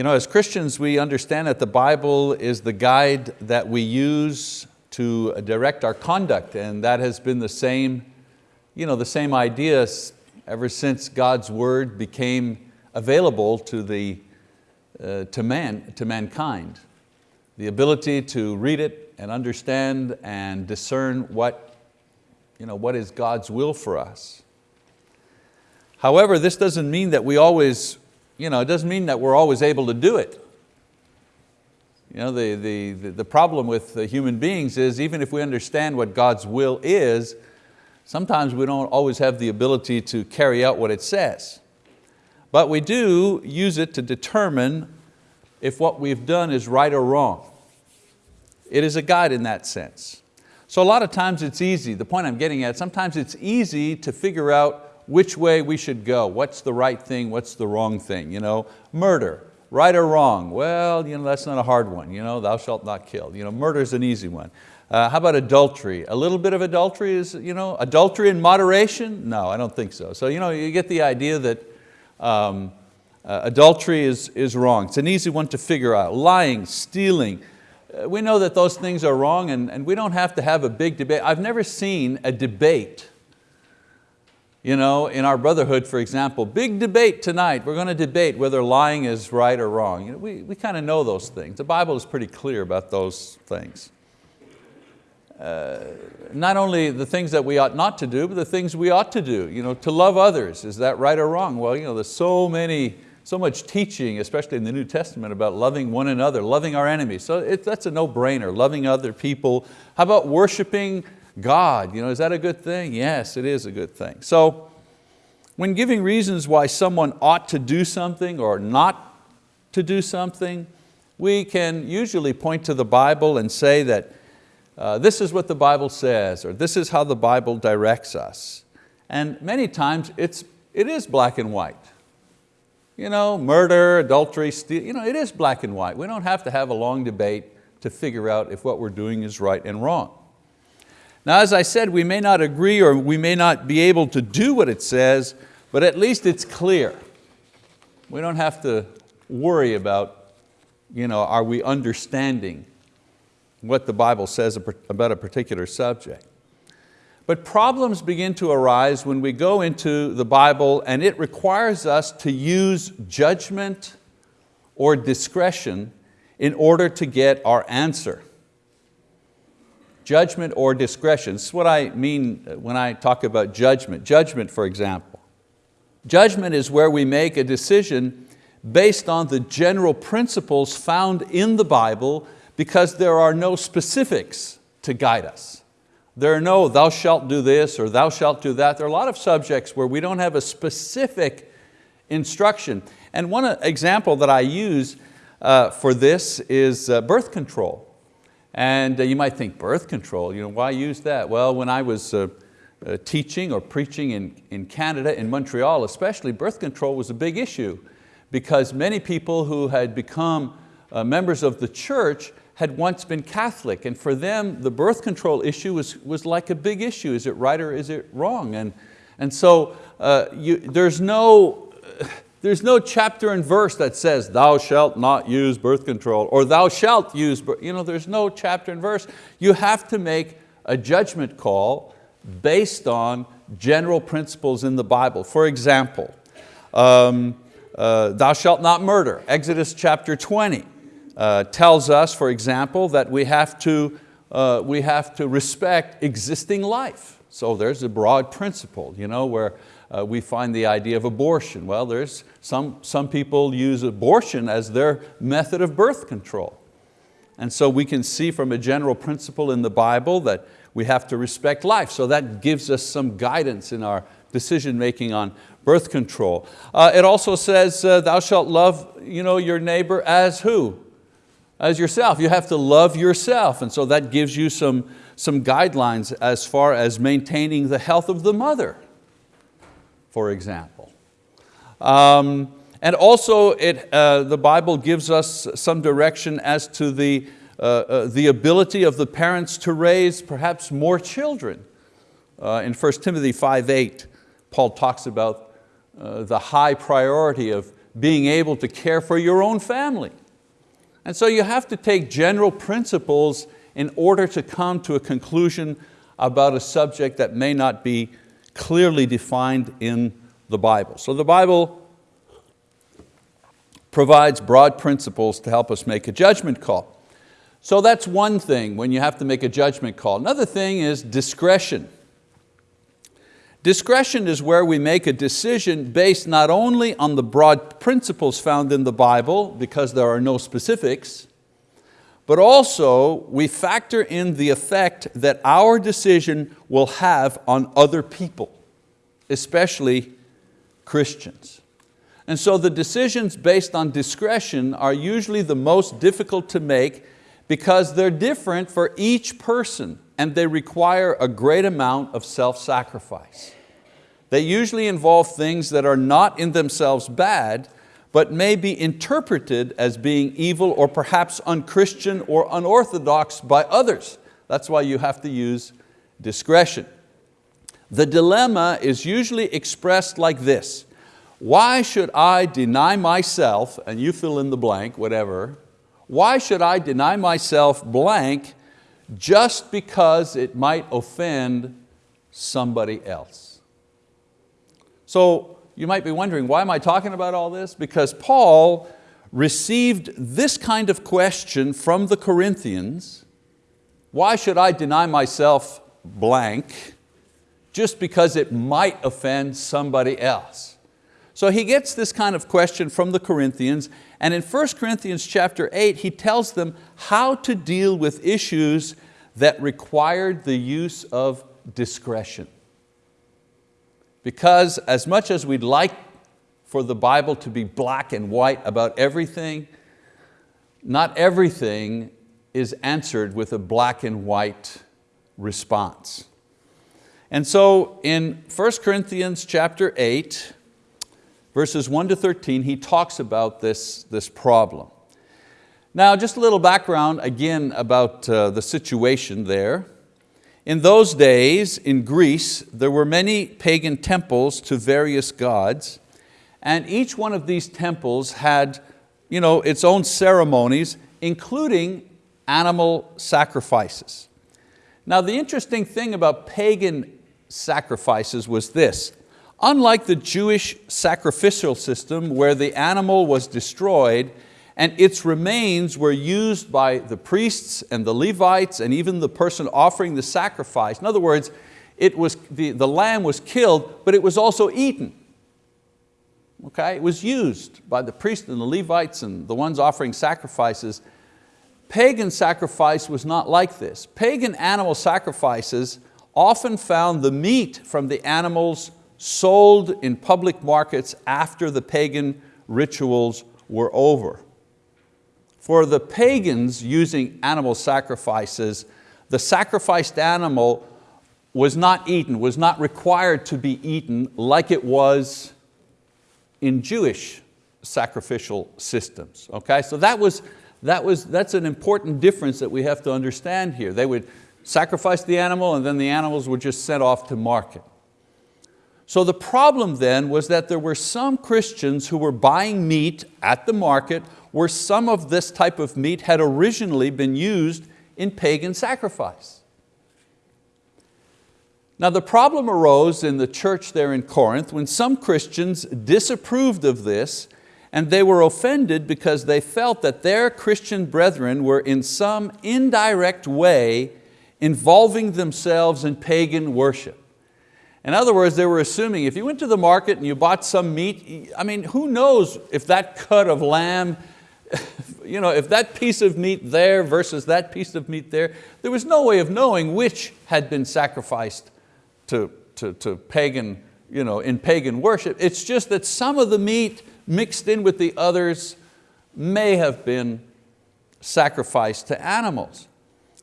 You know, as Christians, we understand that the Bible is the guide that we use to direct our conduct, and that has been the same, you know, the same idea ever since God's word became available to, the, uh, to, man, to mankind. The ability to read it and understand and discern what, you know, what is God's will for us. However, this doesn't mean that we always you know, it doesn't mean that we're always able to do it. You know, the, the, the problem with human beings is even if we understand what God's will is, sometimes we don't always have the ability to carry out what it says. But we do use it to determine if what we've done is right or wrong. It is a guide in that sense. So a lot of times it's easy, the point I'm getting at, sometimes it's easy to figure out which way we should go, what's the right thing, what's the wrong thing. You know, murder, right or wrong? Well, you know, that's not a hard one. You know, thou shalt not kill. You know, murder is an easy one. Uh, how about adultery? A little bit of adultery is, you know, adultery in moderation? No, I don't think so. So you, know, you get the idea that um, uh, adultery is, is wrong. It's an easy one to figure out. Lying, stealing, uh, we know that those things are wrong and, and we don't have to have a big debate. I've never seen a debate you know, in our brotherhood, for example, big debate tonight. We're going to debate whether lying is right or wrong. You know, we, we kind of know those things. The Bible is pretty clear about those things. Uh, not only the things that we ought not to do, but the things we ought to do. You know, to love others, is that right or wrong? Well, you know, there's so many, so much teaching, especially in the New Testament, about loving one another, loving our enemies. So it, that's a no-brainer, loving other people. How about worshiping God. You know, is that a good thing? Yes, it is a good thing. So when giving reasons why someone ought to do something or not to do something, we can usually point to the Bible and say that uh, this is what the Bible says or this is how the Bible directs us. And many times it's, it is black and white. You know, murder, adultery, steal, you know, it is black and white. We don't have to have a long debate to figure out if what we're doing is right and wrong. Now as I said, we may not agree or we may not be able to do what it says, but at least it's clear. We don't have to worry about, you know, are we understanding what the Bible says about a particular subject. But problems begin to arise when we go into the Bible and it requires us to use judgment or discretion in order to get our answer judgment or discretion. This is what I mean when I talk about judgment. Judgment, for example. Judgment is where we make a decision based on the general principles found in the Bible because there are no specifics to guide us. There are no thou shalt do this or thou shalt do that. There are a lot of subjects where we don't have a specific instruction. And one example that I use uh, for this is uh, birth control. And uh, you might think birth control, you know, why use that? Well, when I was uh, uh, teaching or preaching in, in Canada, in Montreal especially, birth control was a big issue because many people who had become uh, members of the church had once been Catholic and for them the birth control issue was, was like a big issue. Is it right or is it wrong? And, and so uh, you, there's no, there's no chapter and verse that says, thou shalt not use birth control, or thou shalt use, you know, there's no chapter and verse. You have to make a judgment call based on general principles in the Bible. For example, um, uh, thou shalt not murder. Exodus chapter 20 uh, tells us, for example, that we have, to, uh, we have to respect existing life. So there's a broad principle you know, where uh, we find the idea of abortion. Well, there's some, some people use abortion as their method of birth control. And so we can see from a general principle in the Bible that we have to respect life. So that gives us some guidance in our decision making on birth control. Uh, it also says, uh, thou shalt love you know, your neighbor as who? As yourself. You have to love yourself. And so that gives you some, some guidelines as far as maintaining the health of the mother for example. Um, and also it, uh, the Bible gives us some direction as to the, uh, uh, the ability of the parents to raise perhaps more children. Uh, in 1 Timothy 5.8, Paul talks about uh, the high priority of being able to care for your own family. And so you have to take general principles in order to come to a conclusion about a subject that may not be clearly defined in the Bible. So the Bible provides broad principles to help us make a judgment call. So that's one thing when you have to make a judgment call. Another thing is discretion. Discretion is where we make a decision based not only on the broad principles found in the Bible, because there are no specifics, but also we factor in the effect that our decision will have on other people, especially Christians. And so the decisions based on discretion are usually the most difficult to make because they're different for each person and they require a great amount of self-sacrifice. They usually involve things that are not in themselves bad, but may be interpreted as being evil or perhaps unchristian or unorthodox by others. That's why you have to use discretion. The dilemma is usually expressed like this. Why should I deny myself, and you fill in the blank, whatever, why should I deny myself blank just because it might offend somebody else? So you might be wondering, why am I talking about all this? Because Paul received this kind of question from the Corinthians, why should I deny myself blank just because it might offend somebody else? So he gets this kind of question from the Corinthians and in 1 Corinthians chapter 8 he tells them how to deal with issues that required the use of discretion. Because as much as we'd like for the Bible to be black and white about everything, not everything is answered with a black and white response. And so in 1 Corinthians chapter 8, verses 1 to 13, he talks about this, this problem. Now just a little background again about uh, the situation there. In those days in Greece, there were many pagan temples to various gods, and each one of these temples had you know, its own ceremonies, including animal sacrifices. Now the interesting thing about pagan sacrifices was this. Unlike the Jewish sacrificial system where the animal was destroyed and its remains were used by the priests and the Levites and even the person offering the sacrifice. In other words, it was, the, the lamb was killed, but it was also eaten. Okay? It was used by the priests and the Levites and the ones offering sacrifices. Pagan sacrifice was not like this. Pagan animal sacrifices often found the meat from the animals sold in public markets after the pagan rituals were over. For the pagans using animal sacrifices, the sacrificed animal was not eaten, was not required to be eaten like it was in Jewish sacrificial systems. Okay, so that was, that was, that's an important difference that we have to understand here. They would sacrifice the animal and then the animals were just sent off to market. So the problem then was that there were some Christians who were buying meat at the market where some of this type of meat had originally been used in pagan sacrifice. Now the problem arose in the church there in Corinth when some Christians disapproved of this and they were offended because they felt that their Christian brethren were in some indirect way involving themselves in pagan worship. In other words, they were assuming if you went to the market and you bought some meat, I mean, who knows if that cut of lamb you know, if that piece of meat there versus that piece of meat there, there was no way of knowing which had been sacrificed to, to, to pagan, you know, in pagan worship. It's just that some of the meat mixed in with the others may have been sacrificed to animals.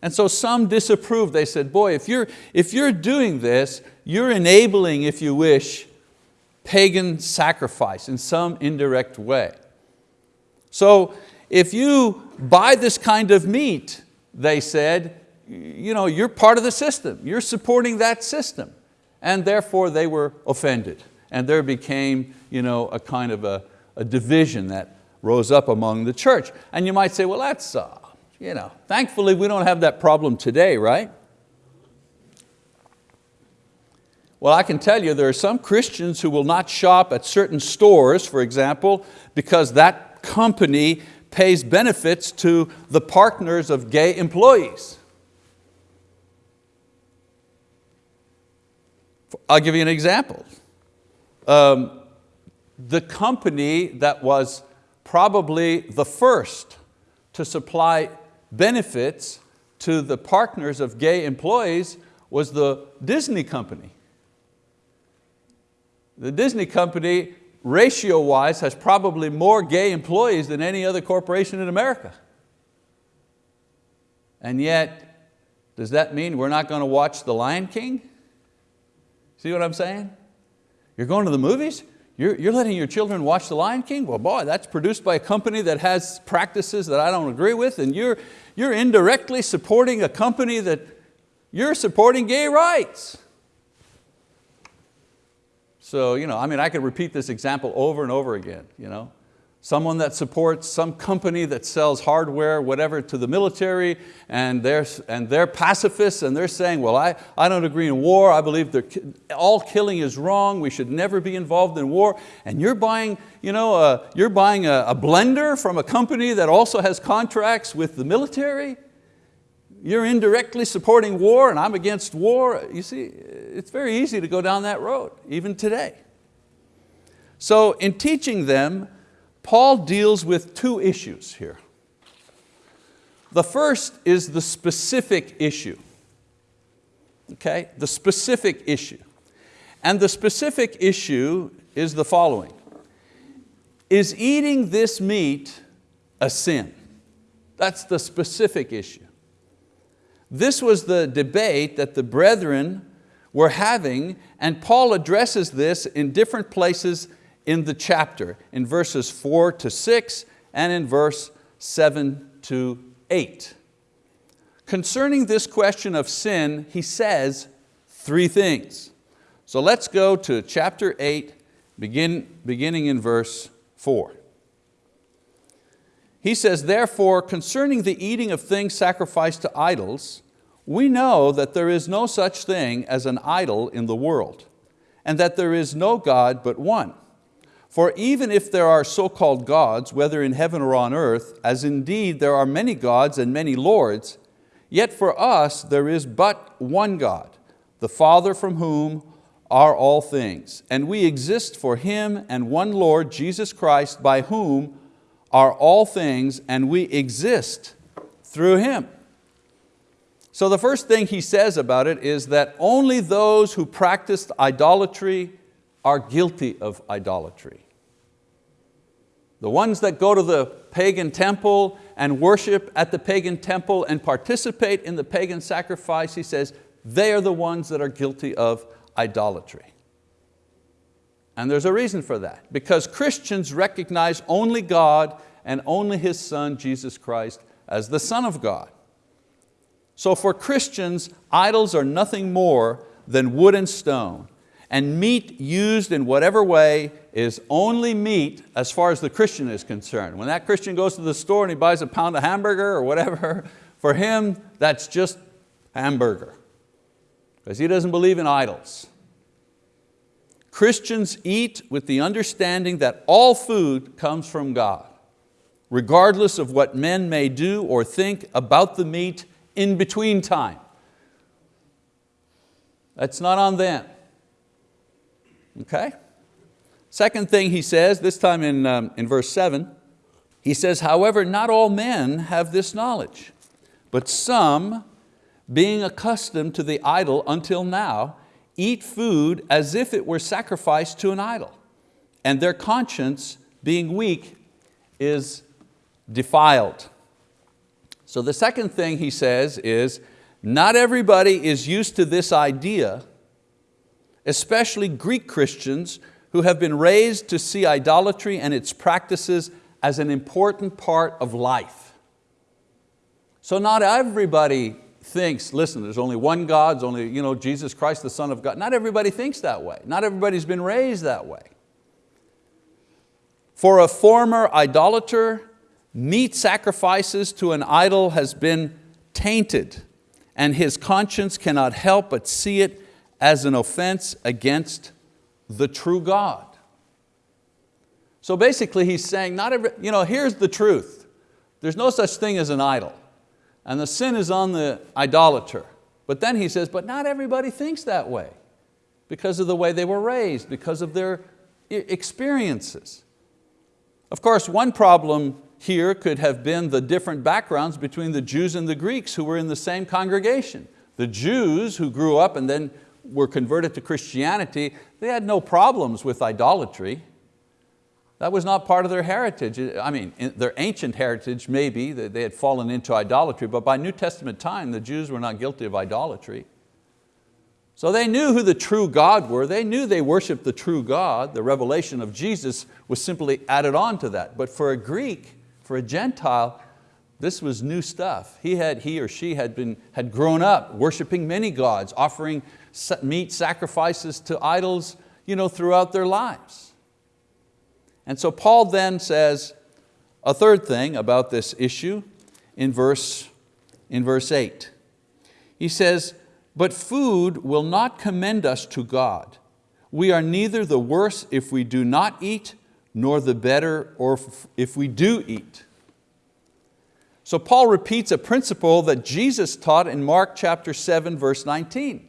And so some disapproved. They said, boy, if you're, if you're doing this, you're enabling, if you wish, pagan sacrifice in some indirect way. So if you buy this kind of meat, they said, you know, you're part of the system, you're supporting that system. And therefore they were offended. And there became you know, a kind of a, a division that rose up among the church. And you might say, well, that's, uh, you know, thankfully we don't have that problem today, right? Well, I can tell you there are some Christians who will not shop at certain stores, for example, because that company pays benefits to the partners of gay employees. I'll give you an example. Um, the company that was probably the first to supply benefits to the partners of gay employees was the Disney company. The Disney company, ratio-wise, has probably more gay employees than any other corporation in America. And yet, does that mean we're not going to watch The Lion King? See what I'm saying? You're going to the movies? You're, you're letting your children watch The Lion King? Well, boy, that's produced by a company that has practices that I don't agree with, and you're, you're indirectly supporting a company that you're supporting gay rights. So, you know, I mean, I could repeat this example over and over again. You know? Someone that supports some company that sells hardware, whatever, to the military, and they're, and they're pacifists, and they're saying, well, I, I don't agree in war, I believe all killing is wrong, we should never be involved in war, and you're buying, you know, uh, you're buying a, a blender from a company that also has contracts with the military, you're indirectly supporting war and I'm against war. You see, it's very easy to go down that road, even today. So in teaching them, Paul deals with two issues here. The first is the specific issue. Okay, the specific issue. And the specific issue is the following. Is eating this meat a sin? That's the specific issue. This was the debate that the brethren were having and Paul addresses this in different places in the chapter, in verses four to six and in verse seven to eight. Concerning this question of sin, he says three things. So let's go to chapter eight, begin, beginning in verse four. He says, therefore, concerning the eating of things sacrificed to idols, we know that there is no such thing as an idol in the world, and that there is no God but one. For even if there are so-called gods, whether in heaven or on earth, as indeed there are many gods and many lords, yet for us there is but one God, the Father from whom are all things, and we exist for Him and one Lord, Jesus Christ, by whom are all things, and we exist through Him. So the first thing he says about it is that only those who practiced idolatry are guilty of idolatry. The ones that go to the pagan temple and worship at the pagan temple and participate in the pagan sacrifice, he says, they are the ones that are guilty of idolatry. And there's a reason for that, because Christians recognize only God and only His Son, Jesus Christ, as the Son of God. So for Christians, idols are nothing more than wood and stone. And meat used in whatever way is only meat as far as the Christian is concerned. When that Christian goes to the store and he buys a pound of hamburger or whatever, for him, that's just hamburger. Because he doesn't believe in idols. Christians eat with the understanding that all food comes from God, regardless of what men may do or think about the meat in between time. That's not on them. Okay? Second thing he says, this time in, um, in verse seven, he says, however, not all men have this knowledge, but some, being accustomed to the idol until now, eat food as if it were sacrificed to an idol, and their conscience, being weak, is defiled. So the second thing he says is, not everybody is used to this idea, especially Greek Christians who have been raised to see idolatry and its practices as an important part of life. So not everybody thinks, listen, there's only one God, there's only you know, Jesus Christ, the Son of God. Not everybody thinks that way. Not everybody's been raised that way. For a former idolater, meat sacrifices to an idol has been tainted, and his conscience cannot help but see it as an offense against the true God. So basically he's saying, not every, you know, here's the truth. There's no such thing as an idol. And the sin is on the idolater. But then he says, but not everybody thinks that way because of the way they were raised, because of their experiences. Of course, one problem here could have been the different backgrounds between the Jews and the Greeks who were in the same congregation. The Jews who grew up and then were converted to Christianity, they had no problems with idolatry. That was not part of their heritage. I mean, their ancient heritage maybe, they had fallen into idolatry, but by New Testament time, the Jews were not guilty of idolatry. So they knew who the true God were. They knew they worshiped the true God. The revelation of Jesus was simply added on to that. But for a Greek, for a Gentile, this was new stuff. He, had, he or she had, been, had grown up worshiping many gods, offering meat sacrifices to idols you know, throughout their lives. And so Paul then says a third thing about this issue in verse, in verse eight. He says, but food will not commend us to God. We are neither the worse if we do not eat, nor the better or if we do eat. So Paul repeats a principle that Jesus taught in Mark chapter 7, verse 19.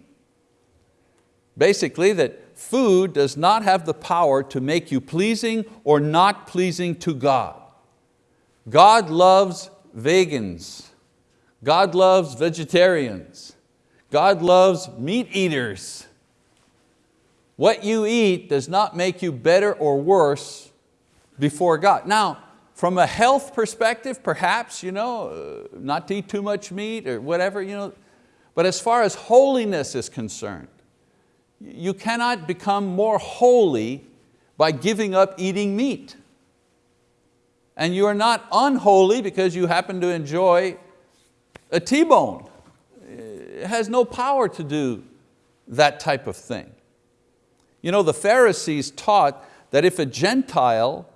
Basically that food does not have the power to make you pleasing or not pleasing to God. God loves vegans. God loves vegetarians. God loves meat eaters. What you eat does not make you better or worse before God. Now, from a health perspective, perhaps, you know, uh, not to eat too much meat or whatever, you know, but as far as holiness is concerned, you cannot become more holy by giving up eating meat. And you are not unholy because you happen to enjoy a T-bone It has no power to do that type of thing. You know, the Pharisees taught that if a Gentile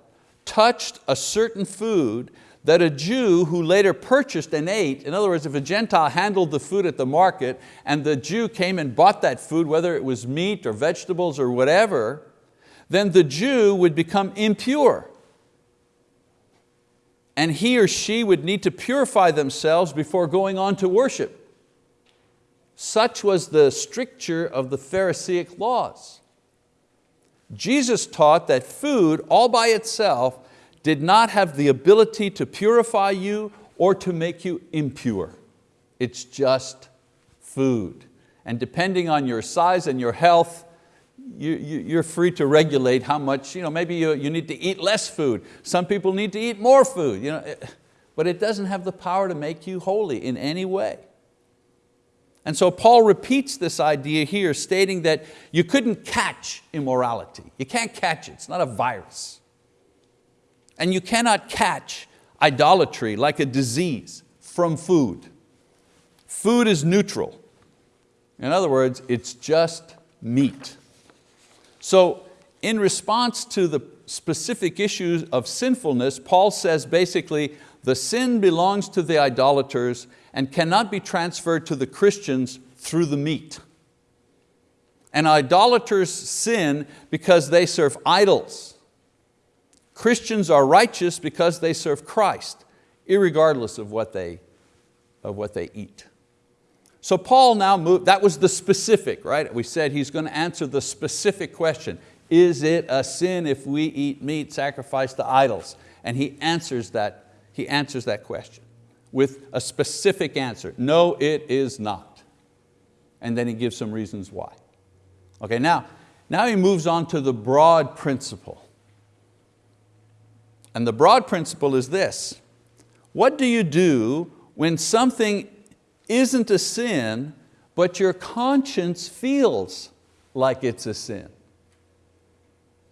touched a certain food that a Jew who later purchased and ate, in other words, if a Gentile handled the food at the market and the Jew came and bought that food, whether it was meat or vegetables or whatever, then the Jew would become impure. And he or she would need to purify themselves before going on to worship. Such was the stricture of the Pharisaic laws. Jesus taught that food all by itself did not have the ability to purify you or to make you impure. It's just food. And depending on your size and your health, you, you, are free to regulate how much, you know, maybe you, you need to eat less food. Some people need to eat more food. You know, eh, but it doesn't have the power to make you holy in any way. And so Paul repeats this idea here, stating that you couldn't catch immorality. You can't catch it, it's not a virus. And you cannot catch idolatry like a disease from food. Food is neutral. In other words, it's just meat. So in response to the specific issues of sinfulness, Paul says basically, the sin belongs to the idolaters and cannot be transferred to the Christians through the meat. And idolaters sin because they serve idols. Christians are righteous because they serve Christ, regardless of what they, of what they eat. So Paul now moved, that was the specific, right? We said he's going to answer the specific question. Is it a sin if we eat meat sacrificed to idols? And he answers that, he answers that question with a specific answer. No, it is not. And then he gives some reasons why. Okay, now, now he moves on to the broad principle. And the broad principle is this. What do you do when something isn't a sin, but your conscience feels like it's a sin?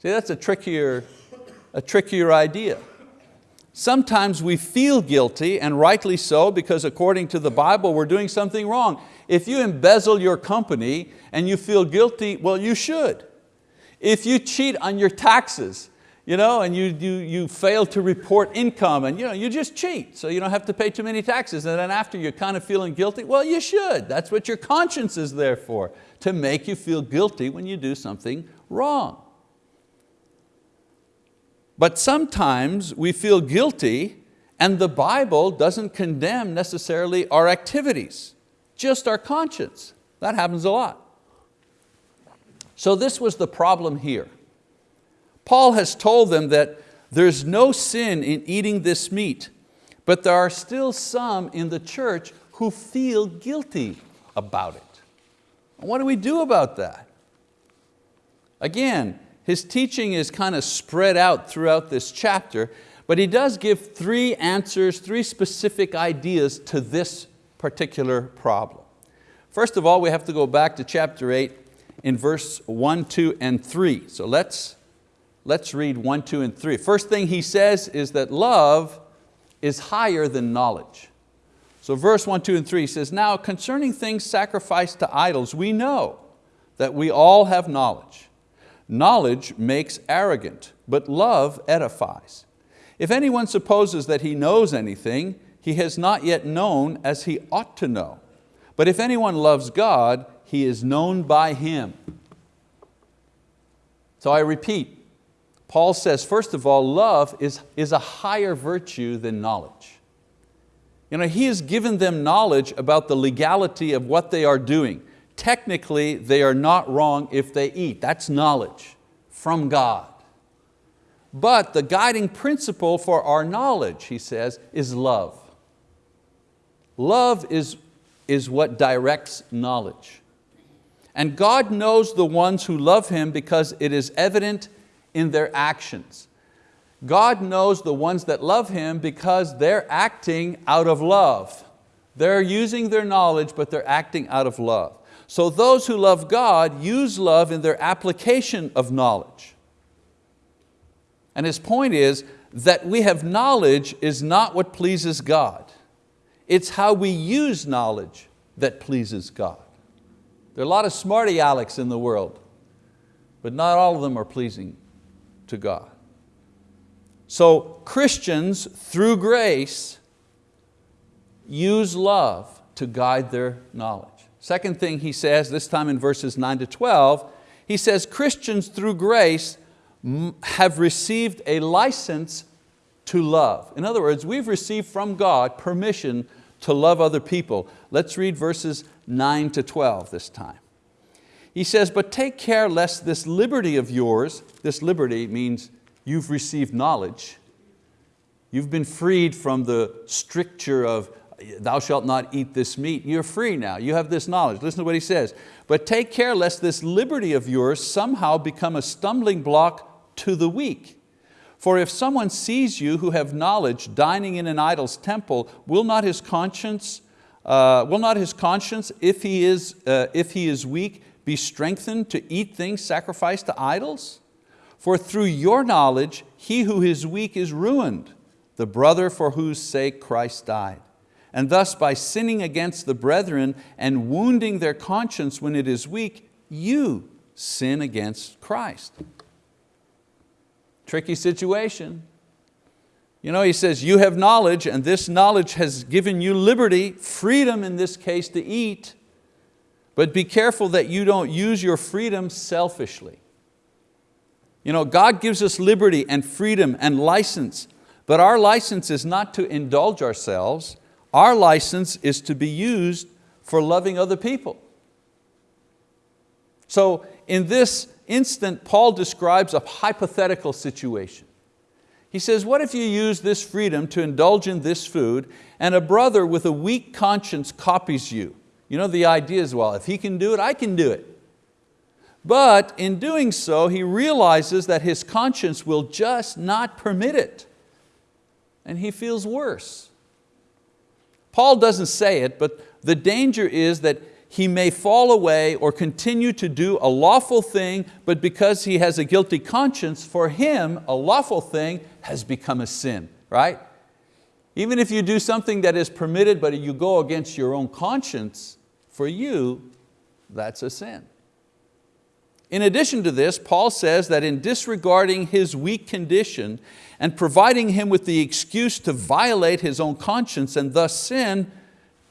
See, that's a trickier, a trickier idea. Sometimes we feel guilty, and rightly so, because according to the Bible, we're doing something wrong. If you embezzle your company and you feel guilty, well, you should. If you cheat on your taxes, you know, and you, you, you fail to report income and you, know, you just cheat so you don't have to pay too many taxes and then after you're kind of feeling guilty, well you should, that's what your conscience is there for, to make you feel guilty when you do something wrong. But sometimes we feel guilty and the Bible doesn't condemn necessarily our activities, just our conscience. That happens a lot. So this was the problem here. Paul has told them that there's no sin in eating this meat, but there are still some in the church who feel guilty about it. What do we do about that? Again, his teaching is kind of spread out throughout this chapter, but he does give three answers, three specific ideas to this particular problem. First of all, we have to go back to chapter eight in verse one, two, and three. So let's Let's read one, two, and three. First thing he says is that love is higher than knowledge. So verse one, two, and three says, now concerning things sacrificed to idols, we know that we all have knowledge. Knowledge makes arrogant, but love edifies. If anyone supposes that he knows anything, he has not yet known as he ought to know. But if anyone loves God, he is known by Him. So I repeat, Paul says, first of all, love is, is a higher virtue than knowledge. You know, he has given them knowledge about the legality of what they are doing. Technically, they are not wrong if they eat. That's knowledge from God. But the guiding principle for our knowledge, he says, is love. Love is, is what directs knowledge. And God knows the ones who love Him because it is evident in their actions. God knows the ones that love Him because they're acting out of love. They're using their knowledge, but they're acting out of love. So those who love God use love in their application of knowledge. And his point is that we have knowledge is not what pleases God. It's how we use knowledge that pleases God. There are a lot of smarty Alex in the world, but not all of them are pleasing to God. So Christians, through grace, use love to guide their knowledge. Second thing he says, this time in verses 9 to 12, he says Christians through grace have received a license to love. In other words, we've received from God permission to love other people. Let's read verses 9 to 12 this time. He says, but take care lest this liberty of yours, this liberty means you've received knowledge, you've been freed from the stricture of thou shalt not eat this meat, you're free now, you have this knowledge. Listen to what he says, but take care lest this liberty of yours somehow become a stumbling block to the weak. For if someone sees you who have knowledge dining in an idol's temple, will not his conscience, uh, will not his conscience, if he is, uh, if he is weak, be strengthened to eat things sacrificed to idols? For through your knowledge, he who is weak is ruined, the brother for whose sake Christ died. And thus by sinning against the brethren and wounding their conscience when it is weak, you sin against Christ. Tricky situation. You know, he says, you have knowledge and this knowledge has given you liberty, freedom in this case to eat, but be careful that you don't use your freedom selfishly. You know, God gives us liberty and freedom and license, but our license is not to indulge ourselves. Our license is to be used for loving other people. So in this instant, Paul describes a hypothetical situation. He says, what if you use this freedom to indulge in this food and a brother with a weak conscience copies you? You know, the idea is, well, if he can do it, I can do it. But in doing so, he realizes that his conscience will just not permit it. And he feels worse. Paul doesn't say it, but the danger is that he may fall away or continue to do a lawful thing, but because he has a guilty conscience, for him, a lawful thing has become a sin, right? Even if you do something that is permitted, but you go against your own conscience, for you, that's a sin. In addition to this, Paul says that in disregarding his weak condition and providing him with the excuse to violate his own conscience and thus sin,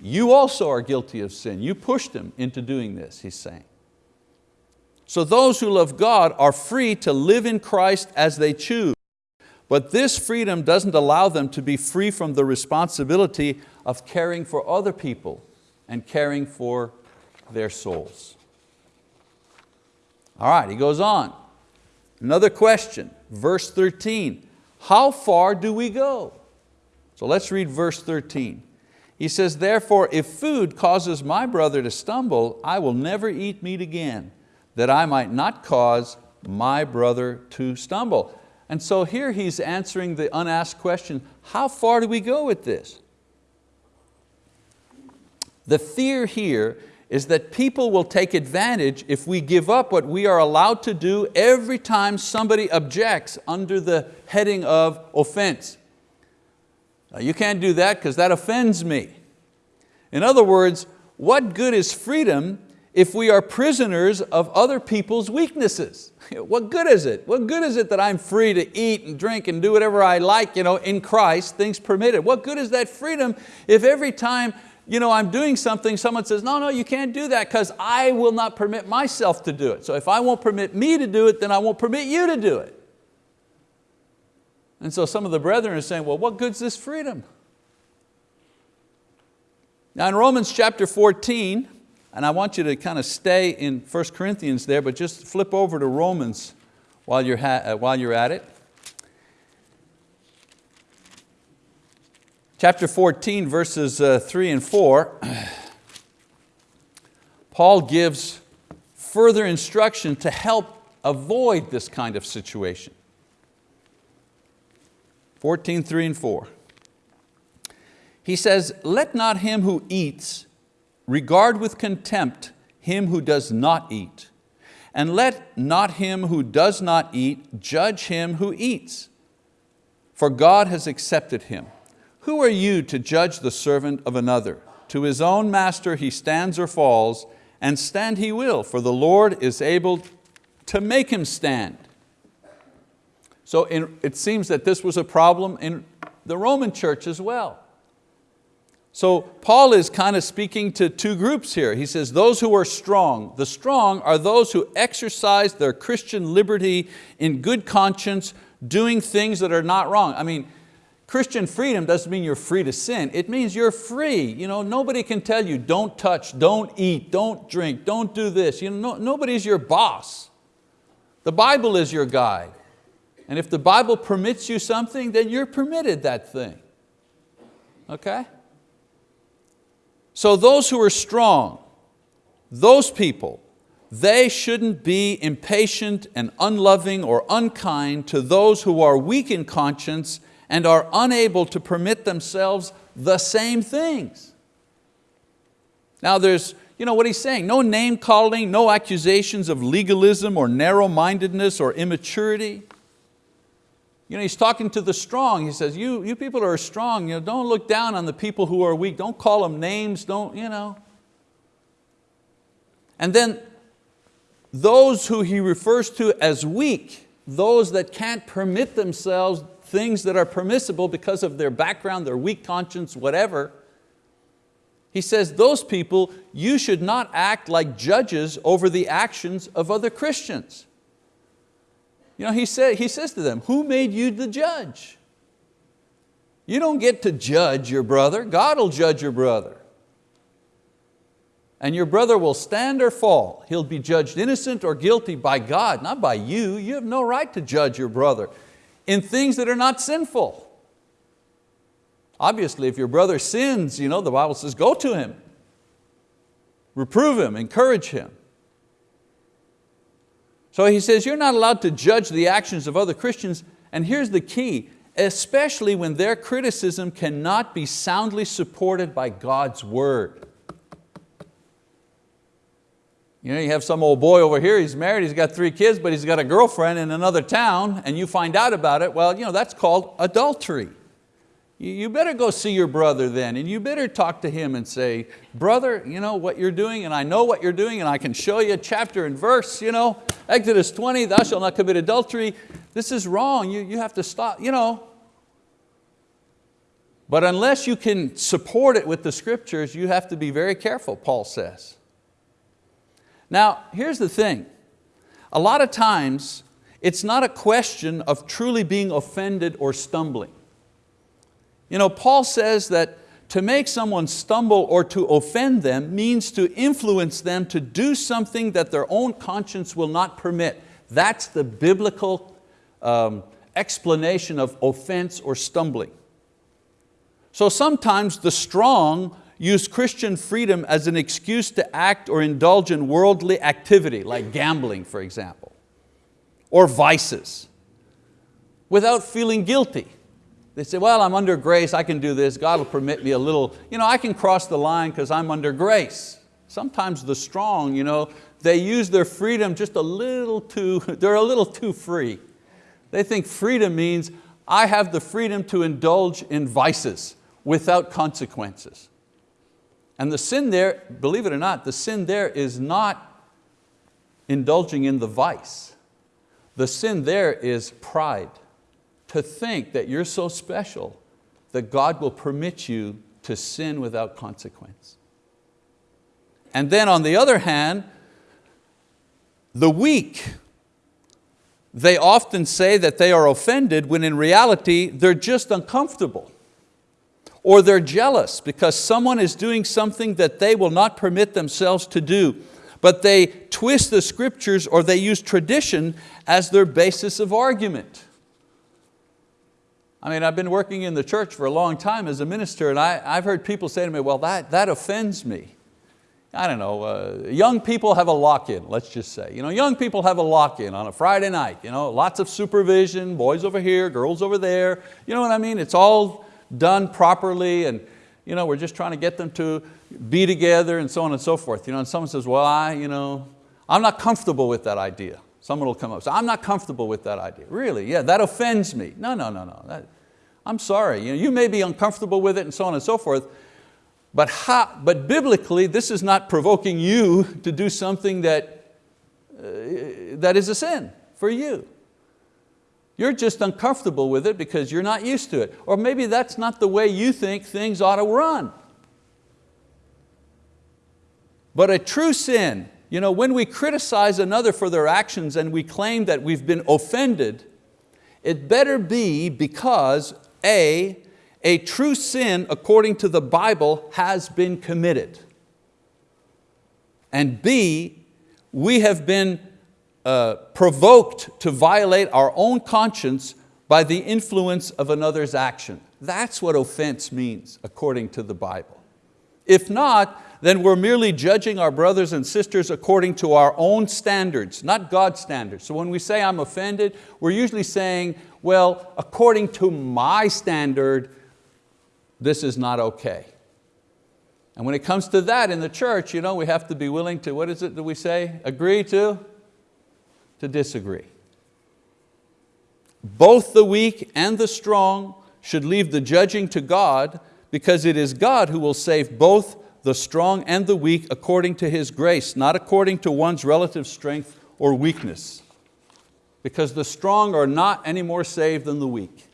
you also are guilty of sin. You pushed him into doing this, he's saying. So those who love God are free to live in Christ as they choose. But this freedom doesn't allow them to be free from the responsibility of caring for other people and caring for their souls. All right, he goes on. Another question, verse 13. How far do we go? So let's read verse 13. He says, therefore, if food causes my brother to stumble, I will never eat meat again, that I might not cause my brother to stumble. And so here he's answering the unasked question, how far do we go with this? The fear here is that people will take advantage if we give up what we are allowed to do every time somebody objects under the heading of offense. Now, you can't do that because that offends me. In other words, what good is freedom if we are prisoners of other people's weaknesses? What good is it? What good is it that I'm free to eat and drink and do whatever I like you know, in Christ, things permitted? What good is that freedom if every time you know, I'm doing something, someone says, no, no, you can't do that because I will not permit myself to do it. So if I won't permit me to do it, then I won't permit you to do it. And so some of the brethren are saying, well, what good's this freedom? Now in Romans chapter 14, and I want you to kind of stay in 1 Corinthians there, but just flip over to Romans while you're, while you're at it. Chapter 14, verses uh, three and four, Paul gives further instruction to help avoid this kind of situation. 14, three and four. He says, let not him who eats Regard with contempt him who does not eat, and let not him who does not eat judge him who eats, for God has accepted him. Who are you to judge the servant of another? To his own master he stands or falls, and stand he will, for the Lord is able to make him stand. So in, it seems that this was a problem in the Roman church as well. So Paul is kind of speaking to two groups here. He says those who are strong. The strong are those who exercise their Christian liberty in good conscience, doing things that are not wrong. I mean, Christian freedom doesn't mean you're free to sin. It means you're free. You know, nobody can tell you don't touch, don't eat, don't drink, don't do this. You know, no, nobody's your boss. The Bible is your guide. And if the Bible permits you something, then you're permitted that thing. Okay? So those who are strong, those people, they shouldn't be impatient and unloving or unkind to those who are weak in conscience and are unable to permit themselves the same things. Now there's, you know what he's saying, no name calling, no accusations of legalism or narrow-mindedness or immaturity. You know, he's talking to the strong. He says, you, you people are strong, you know, don't look down on the people who are weak. Don't call them names, don't, you know. And then those who he refers to as weak, those that can't permit themselves things that are permissible because of their background, their weak conscience, whatever, he says those people, you should not act like judges over the actions of other Christians. You know, he, say, he says to them, who made you the judge? You don't get to judge your brother, God will judge your brother. And your brother will stand or fall. He'll be judged innocent or guilty by God, not by you. You have no right to judge your brother in things that are not sinful. Obviously, if your brother sins, you know, the Bible says, go to him. Reprove him, encourage him. So he says, you're not allowed to judge the actions of other Christians, and here's the key, especially when their criticism cannot be soundly supported by God's word. You know, you have some old boy over here, he's married, he's got three kids, but he's got a girlfriend in another town, and you find out about it, well, you know, that's called adultery. you better go see your brother then and you better talk to him and say, brother, you know what you're doing and I know what you're doing and I can show you a chapter and verse, you know, Exodus 20, thou shalt not commit adultery. This is wrong, you, you have to stop, you know. But unless you can support it with the scriptures, you have to be very careful, Paul says. Now, here's the thing. A lot of times, it's not a question of truly being offended or stumbling. You know, Paul says that to make someone stumble or to offend them means to influence them to do something that their own conscience will not permit. That's the biblical um, explanation of offense or stumbling. So sometimes the strong use Christian freedom as an excuse to act or indulge in worldly activity, like gambling, for example, or vices, without feeling guilty. They say, well, I'm under grace, I can do this, God will permit me a little, you know, I can cross the line because I'm under grace. Sometimes the strong, you know, they use their freedom just a little too, they're a little too free. They think freedom means I have the freedom to indulge in vices without consequences. And the sin there, believe it or not, the sin there is not indulging in the vice. The sin there is pride to think that you're so special that God will permit you to sin without consequence. And then on the other hand, the weak, they often say that they are offended when in reality they're just uncomfortable or they're jealous because someone is doing something that they will not permit themselves to do but they twist the scriptures or they use tradition as their basis of argument. I mean, I've been working in the church for a long time as a minister and I, I've heard people say to me, well, that, that offends me. I don't know, uh, young people have a lock-in, let's just say. You know, young people have a lock-in on a Friday night, you know, lots of supervision, boys over here, girls over there. You know what I mean? It's all done properly and you know, we're just trying to get them to be together and so on and so forth. You know, and someone says, well, I, you know, I'm not comfortable with that idea. Someone will come up, I'm not comfortable with that idea. Really, yeah, that offends me. No, no, no, no. That, I'm sorry, you, know, you may be uncomfortable with it and so on and so forth, but, how, but biblically, this is not provoking you to do something that, uh, that is a sin for you. You're just uncomfortable with it because you're not used to it. Or maybe that's not the way you think things ought to run. But a true sin you know, when we criticize another for their actions and we claim that we've been offended, it better be because A, a true sin according to the Bible has been committed. And B, we have been uh, provoked to violate our own conscience by the influence of another's action. That's what offense means according to the Bible. If not, then we're merely judging our brothers and sisters according to our own standards, not God's standards. So when we say I'm offended, we're usually saying, well, according to my standard, this is not okay. And when it comes to that in the church, you know, we have to be willing to, what is it that we say? Agree to? To disagree. Both the weak and the strong should leave the judging to God because it is God who will save both the strong and the weak according to His grace, not according to one's relative strength or weakness. Because the strong are not any more saved than the weak.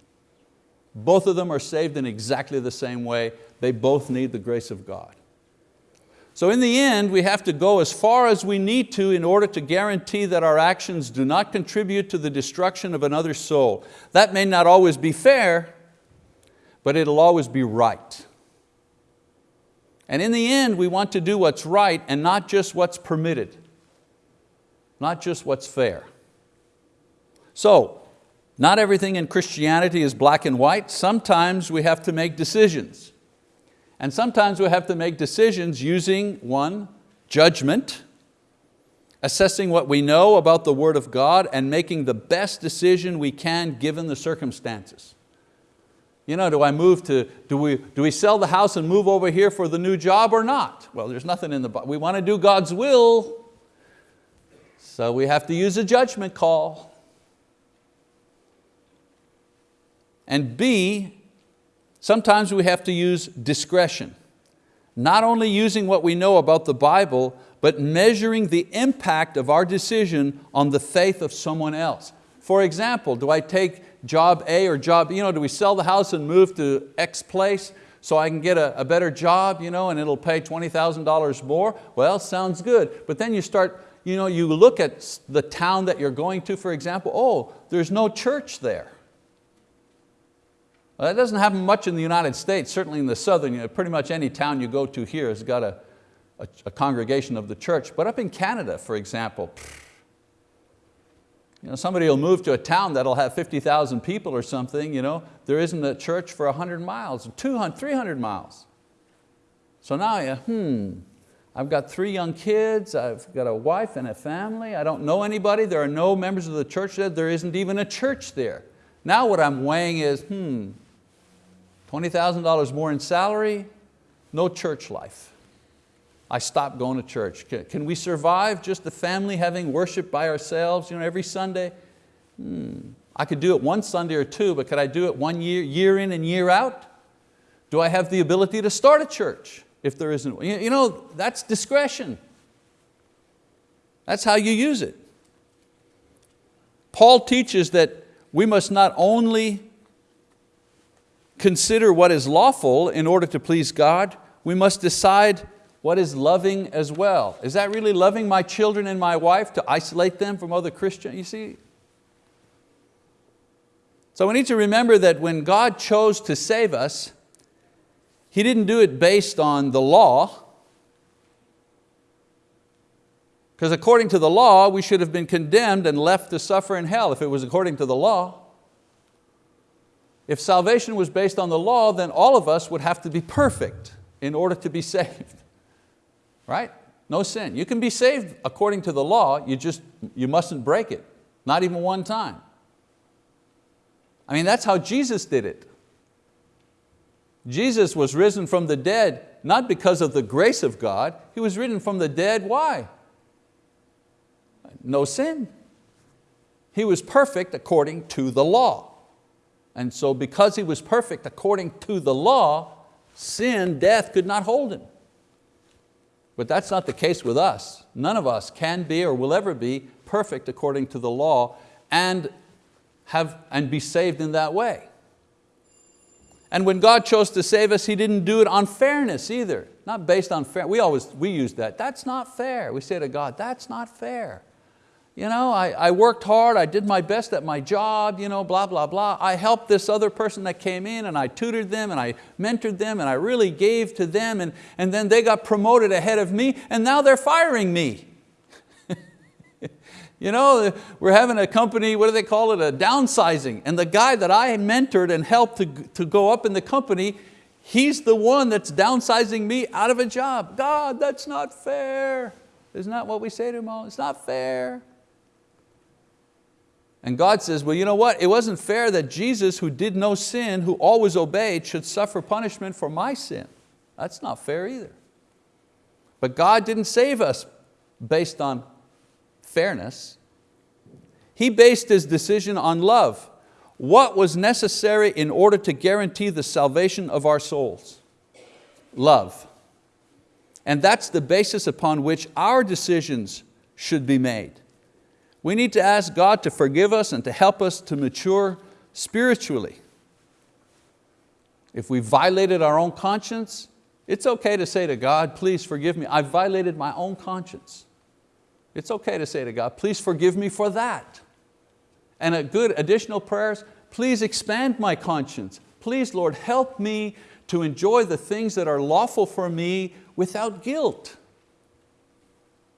Both of them are saved in exactly the same way. They both need the grace of God. So in the end, we have to go as far as we need to in order to guarantee that our actions do not contribute to the destruction of another soul. That may not always be fair, but it'll always be right. And in the end, we want to do what's right and not just what's permitted, not just what's fair. So, not everything in Christianity is black and white. Sometimes we have to make decisions. And sometimes we have to make decisions using one, judgment, assessing what we know about the word of God and making the best decision we can given the circumstances. You know, do I move to, do we, do we sell the house and move over here for the new job or not? Well, there's nothing in the, we want to do God's will, so we have to use a judgment call. And B, Sometimes we have to use discretion, not only using what we know about the Bible, but measuring the impact of our decision on the faith of someone else. For example, do I take job A or job, you know, do we sell the house and move to X place so I can get a, a better job you know, and it'll pay $20,000 more? Well, sounds good. But then you start, you, know, you look at the town that you're going to, for example, oh, there's no church there. Well, that doesn't happen much in the United States, certainly in the southern, you know, pretty much any town you go to here has got a, a, a congregation of the church. But up in Canada, for example, you know, somebody will move to a town that'll have 50,000 people or something, you know, there isn't a church for 100 miles, 200, 300 miles. So now, you, hmm, I've got three young kids, I've got a wife and a family, I don't know anybody, there are no members of the church there, there isn't even a church there. Now what I'm weighing is, hmm, $20,000 more in salary, no church life. I stopped going to church. Can we survive just the family having worship by ourselves you know, every Sunday? Hmm. I could do it one Sunday or two, but could I do it one year, year in and year out? Do I have the ability to start a church if there isn't? You know, that's discretion. That's how you use it. Paul teaches that we must not only consider what is lawful in order to please God, we must decide what is loving as well. Is that really loving my children and my wife to isolate them from other Christians? You see? So we need to remember that when God chose to save us, He didn't do it based on the law, because according to the law, we should have been condemned and left to suffer in hell if it was according to the law. If salvation was based on the law, then all of us would have to be perfect in order to be saved right? No sin. You can be saved according to the law, you just you mustn't break it, not even one time. I mean, that's how Jesus did it. Jesus was risen from the dead, not because of the grace of God, He was risen from the dead, why? No sin. He was perfect according to the law. And so because He was perfect according to the law, sin, death could not hold Him. But that's not the case with us. None of us can be or will ever be perfect according to the law and, have, and be saved in that way. And when God chose to save us, He didn't do it on fairness either. Not based on fair, we always, we use that, that's not fair. We say to God, that's not fair. You know, I, I worked hard, I did my best at my job, you know, blah, blah, blah. I helped this other person that came in and I tutored them and I mentored them and I really gave to them and, and then they got promoted ahead of me and now they're firing me. you know, we're having a company, what do they call it, a downsizing. And the guy that I mentored and helped to, to go up in the company, he's the one that's downsizing me out of a job. God, that's not fair. Isn't that what we say to him all? It's not fair. And God says, well, you know what? It wasn't fair that Jesus, who did no sin, who always obeyed, should suffer punishment for my sin. That's not fair either. But God didn't save us based on fairness. He based His decision on love. What was necessary in order to guarantee the salvation of our souls? Love. And that's the basis upon which our decisions should be made. We need to ask God to forgive us and to help us to mature spiritually. If we violated our own conscience, it's okay to say to God, please forgive me, I violated my own conscience. It's okay to say to God, please forgive me for that. And a good additional prayers, please expand my conscience. Please, Lord, help me to enjoy the things that are lawful for me without guilt.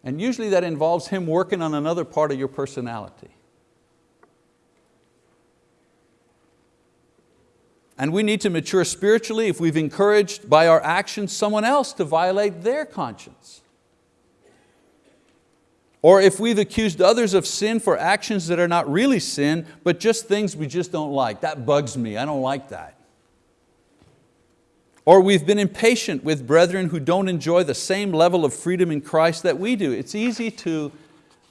And usually that involves Him working on another part of your personality. And we need to mature spiritually if we've encouraged by our actions someone else to violate their conscience. Or if we've accused others of sin for actions that are not really sin, but just things we just don't like. That bugs me, I don't like that. Or we've been impatient with brethren who don't enjoy the same level of freedom in Christ that we do. It's easy to,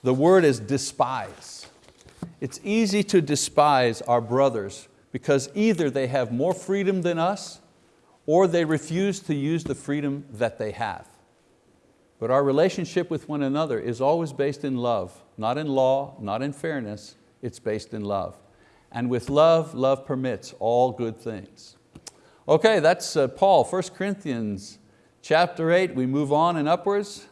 the word is despise. It's easy to despise our brothers because either they have more freedom than us or they refuse to use the freedom that they have. But our relationship with one another is always based in love, not in law, not in fairness, it's based in love. And with love, love permits all good things. Okay, that's uh, Paul, 1 Corinthians chapter 8. We move on and upwards.